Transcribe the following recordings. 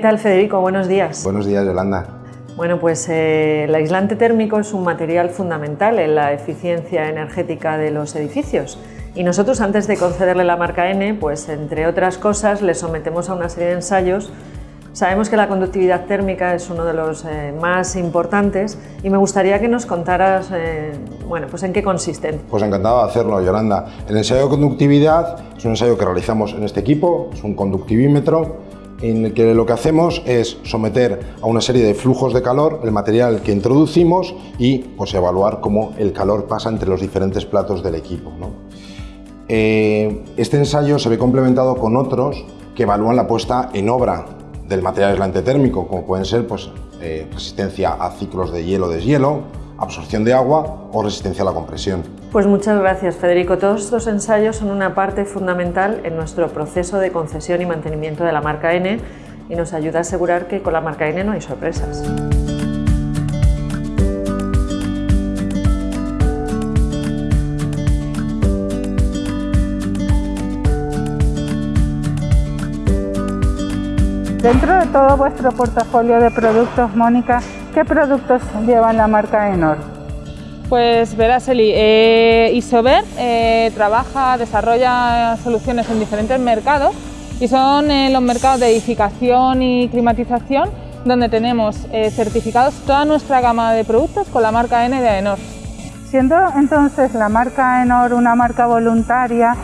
tal Federico? Buenos días. Buenos días Yolanda. Bueno, pues eh, el aislante térmico es un material fundamental en la eficiencia energética de los edificios y nosotros antes de concederle la marca N, pues entre otras cosas le sometemos a una serie de ensayos Sabemos que la conductividad térmica es uno de los eh, más importantes y me gustaría que nos contaras eh, bueno, pues en qué consisten. Pues encantado de hacerlo, Yolanda. El ensayo de conductividad es un ensayo que realizamos en este equipo, es un conductivímetro en el que lo que hacemos es someter a una serie de flujos de calor el material que introducimos y pues, evaluar cómo el calor pasa entre los diferentes platos del equipo. Eh, este ensayo se ve complementado con otros que evalúan la puesta en obra del material aislante térmico, como pueden ser pues, eh, resistencia a ciclos de hielo-deshielo, absorción de agua o resistencia a la compresión. Pues muchas gracias Federico. Todos estos ensayos son una parte fundamental en nuestro proceso de concesión y mantenimiento de la marca N y nos ayuda a asegurar que con la marca N no hay sorpresas. Dentro de todo vuestro portafolio de productos, Mónica, ¿qué productos llevan la marca Enor? Pues verás, Eli, eh, Isover eh, trabaja, desarrolla soluciones en diferentes mercados y son en los mercados de edificación y climatización donde tenemos eh, certificados toda nuestra gama de productos con la marca N de Enor. Siendo entonces la marca Enor una marca voluntaria,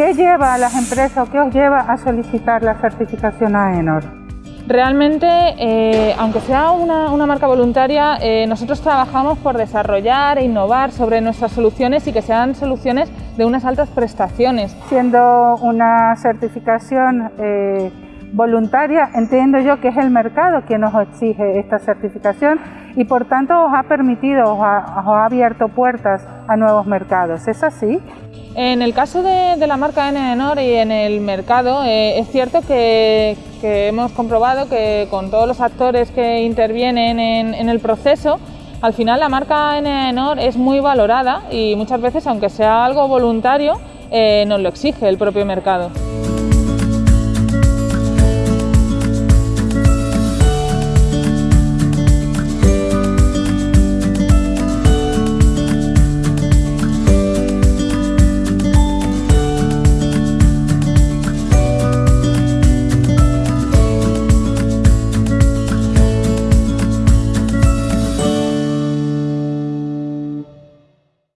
¿Qué lleva a las empresas o qué os lleva a solicitar la certificación AENOR? Realmente, eh, aunque sea una, marca voluntaria, eh, nosotros trabajamos por desarrollar e innovar sobre nuestras soluciones y que sean soluciones de unas altas prestaciones. Siendo una certificación eh, voluntaria, entiendo yo que es el mercado quien nos exige esta certificación y por tanto os ha permitido, os ha abierto puertas a nuevos mercados. ¿Es así? En el caso de, la marca N y en el mercado, eh, es cierto que, hemos comprobado que con todos los actores que intervienen en, el proceso, al final la marca N es muy valorada y muchas veces, aunque sea algo voluntario, eh, nos lo exige el propio mercado.